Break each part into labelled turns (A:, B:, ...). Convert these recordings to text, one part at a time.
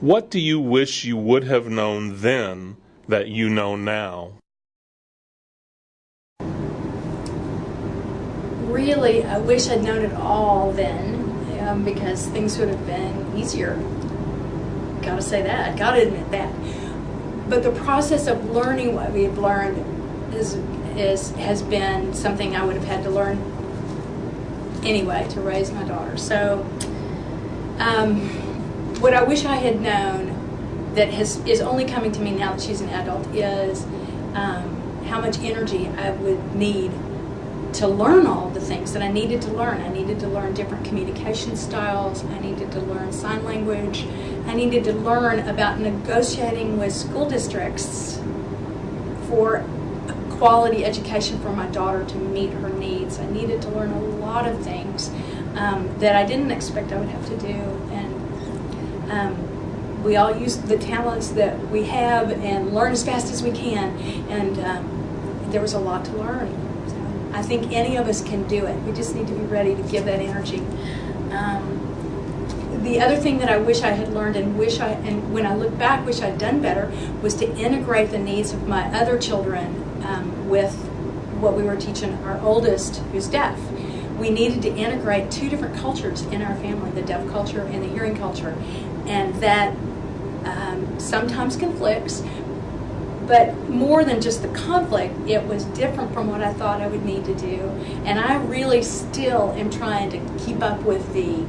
A: What do you wish you would have known then that you know now?
B: Really, I wish I'd known it all then um, because things would have been easier. Gotta say that, gotta admit that. But the process of learning what we've learned is, is, has been something I would have had to learn anyway to raise my daughter. So, um, what I wish I had known that has, is only coming to me now that she's an adult is um, how much energy I would need to learn all the things that I needed to learn. I needed to learn different communication styles. I needed to learn sign language. I needed to learn about negotiating with school districts for quality education for my daughter to meet her needs. I needed to learn a lot of things um, that I didn't expect I would have to do. And um, we all use the talents that we have and learn as fast as we can. And um, there was a lot to learn. So I think any of us can do it. We just need to be ready to give that energy. Um, the other thing that I wish I had learned and wish I and when I look back wish I'd done better was to integrate the needs of my other children um, with what we were teaching our oldest who's deaf. We needed to integrate two different cultures in our family, the deaf culture and the hearing culture. And that um, sometimes conflicts, but more than just the conflict, it was different from what I thought I would need to do. And I really still am trying to keep up with the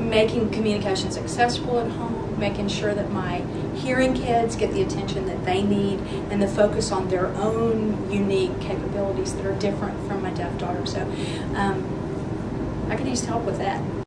B: making communications accessible at home, making sure that my hearing kids get the attention that they need, and the focus on their own unique capabilities that are different from my deaf daughter. So um, I could use help with that.